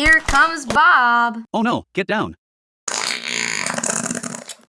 Here comes Bob. Oh no, get down.